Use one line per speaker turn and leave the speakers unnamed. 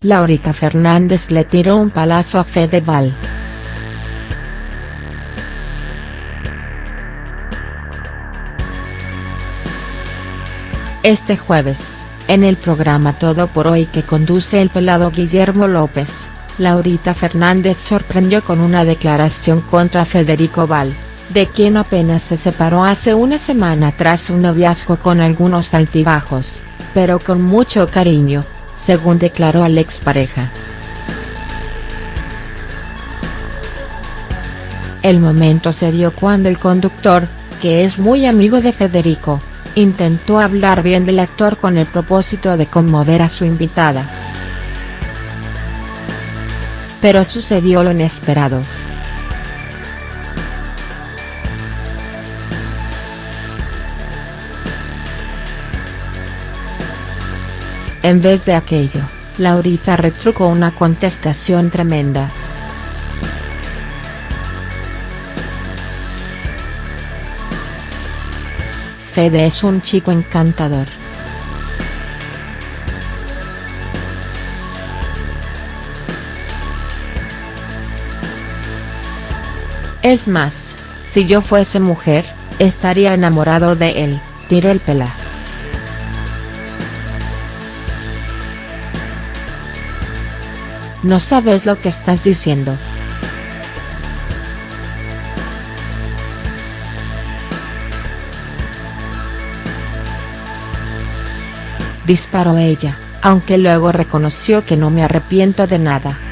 Laurita Fernández le tiró un palazo a Fedeval. Este jueves, en el programa Todo por Hoy que conduce el pelado Guillermo López, Laurita Fernández sorprendió con una declaración contra Federico Val, de quien apenas se separó hace una semana tras un noviazgo con algunos altibajos, pero con mucho cariño, según declaró al expareja. El momento se dio cuando el conductor, que es muy amigo de Federico, intentó hablar bien del actor con el propósito de conmover a su invitada. Pero sucedió lo inesperado. En vez de aquello, Laurita retrucó una contestación tremenda. Fede es un chico encantador. Es más, si yo fuese mujer, estaría enamorado de él, tiró el pela. No sabes lo que estás diciendo. disparó ella, aunque luego reconoció que no me arrepiento de nada.